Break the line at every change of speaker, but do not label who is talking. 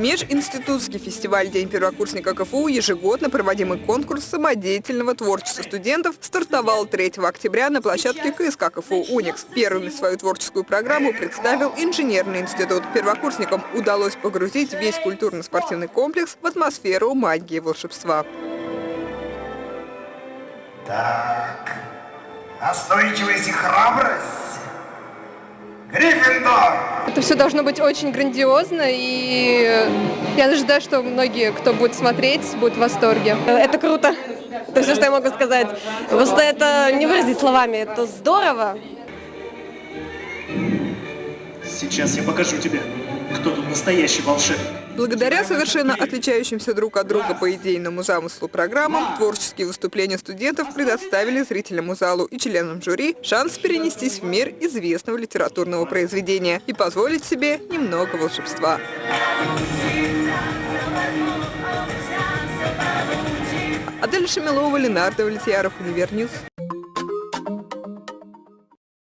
Межинститутский фестиваль «День первокурсника КФУ» ежегодно проводимый конкурс самодеятельного творчества студентов стартовал 3 октября на площадке КСК КФУ «Уникс». Первыми свою творческую программу представил инженерный институт. Первокурсникам удалось погрузить весь культурно-спортивный комплекс в атмосферу магии и волшебства.
Так настойчивость и храбрость. Гриффиндор!
Это все должно быть очень грандиозно, и я ожидаю, что многие, кто будет смотреть, будут в восторге.
Это круто. Это все, что я могу сказать. Просто это не выразить словами. Это здорово.
Сейчас я покажу тебе, кто тут настоящий волшебник.
Благодаря совершенно отличающимся друг от друга по идейному замыслу программам, творческие выступления студентов предоставили зрительному залу и членам жюри шанс перенестись в мир известного литературного произведения и позволить себе немного волшебства. Адель Шамилова, Ленар Давлетьяров, Универ News.